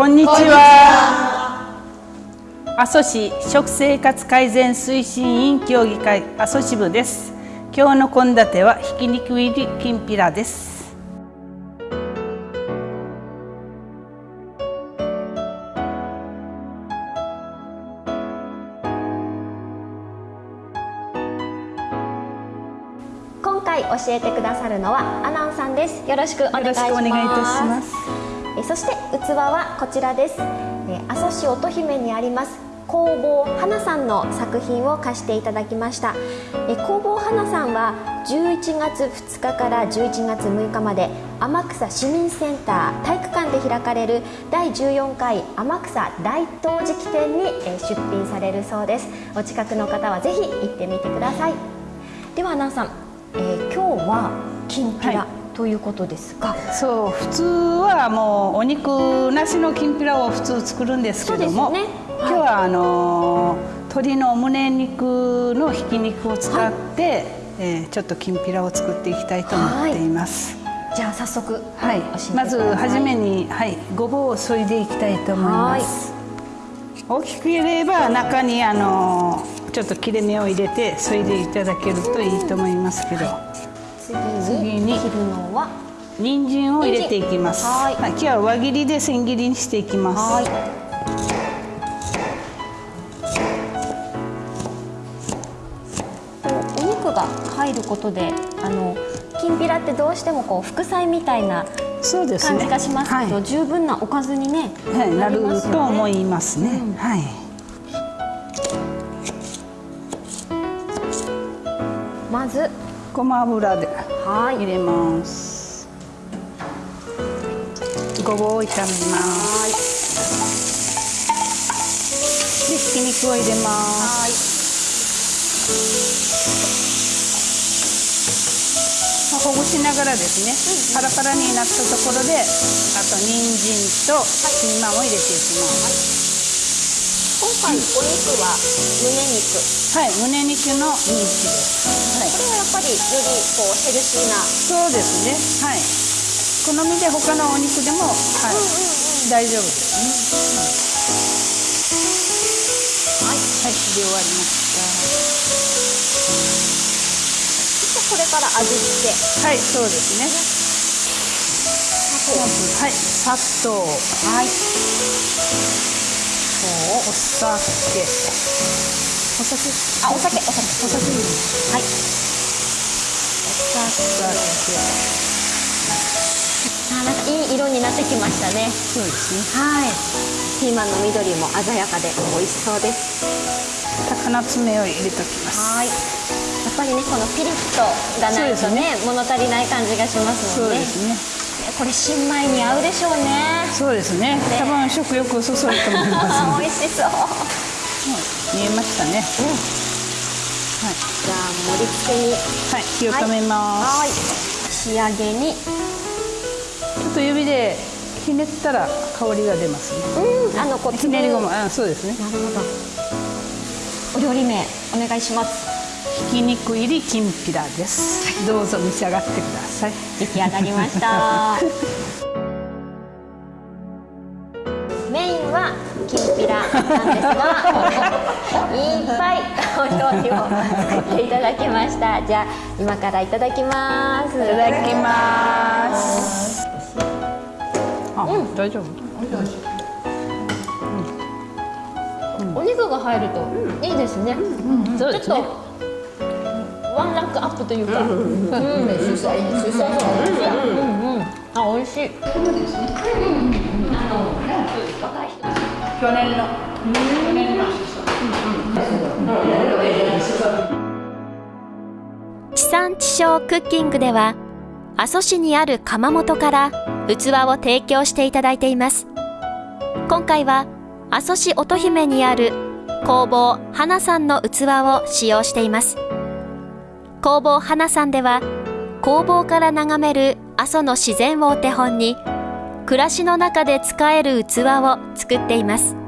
こんにちは。阿蘇市食生活改善推進委員協議会阿蘇支部です。今日の献立はひき肉入りきんぴらです。今回教えてくださるのはアナンさんです。よろしくお願いしますえそして器はこちらです。え阿蘇市乙姫にあります工房花さんの作品を貸していただきました。え工房花さんは11月2日から11月6日まで天草市民センター体育館で開かれる第14回天草大陶磁器展に出品されるそうです。お近くの方はぜひ行ってみてください。ではアナウンさん、えー今日はきんぴら、はい。ということですがそう普通はもうお肉なしのきんぴらを普通作るんですけども、そうですよね。今日はあのー鶏の胸肉のひき肉を使って、えーちょっときんぴらを作っていきたいと思っています。じゃあ早速はい。まず初めに、はい、ごぼうを削いでいきたいと思います。大きければ中にあのーちょっと切れ目を入れて削いでいただけるといいと思いますけど、次次にに切るのは人参を入れていきます。はい今日は輪切りで千切りにしていきます。はいお肉が入ることであのきんぴらってどうしてもこう副菜みたいなそうですね。感じがしますけど、はい十分なおかずにね、はい、なるねと思いますね。うんはい。まずごま油ではい入れます。ごぼうを炒めます。はいで、ひき肉を入れます。ほぐしながらですね、パラパラになったところで、あと人参とピーマンを入れていきます。今回お肉は胸肉はい、胸肉のミンチです。りよりこうヘルシーな。そうですね。はい。好みで他のお肉でも、はい、大丈夫ですね。はい、はい、で終わりましそしてこれから味付け。た。はい、そうですね。まず、はい、砂糖、はい。お酒、お酒、あお酒。お酒。お酒。はいいい色になってきましたねそうですね。はいピーマンの緑も鮮やかで美味しそうです高菜爪を入れときます。はいやっぱりねこのピリッとがないとそうね物足りない感じがしますそもんねうですね。これ新米に合うでしょうねそうですね。多分食欲をそそると思います。美味しそう見えましたね。はい。じゃあ盛り付けにはい、火を止めます。はい仕上げにちょっと指でひねったら香りが出ますね。うんあのこうひねりごま、あ、そうですね。なるほどお料理名お願いしますひき肉入りきんぴらです。どうぞ召し上がってください。出来上がりました きんぴらなんですがいっぱいお料理を作っていただきました。じゃあ今からいただきます。いただきます。あ、大丈夫？お肉が入るといいですね、そうですね。ちょっとワンランクアップというか、うん、うん、主菜主菜うん、あ、美味しい。去年の。地産地消クッキングでは阿蘇市にある窯元から器を提供していただいています。今回は阿蘇市乙姫にある工房花さんの器を使用しています。工房花さんでは工房から眺める阿蘇の自然をお手本に暮らしの中で使える器を作っています。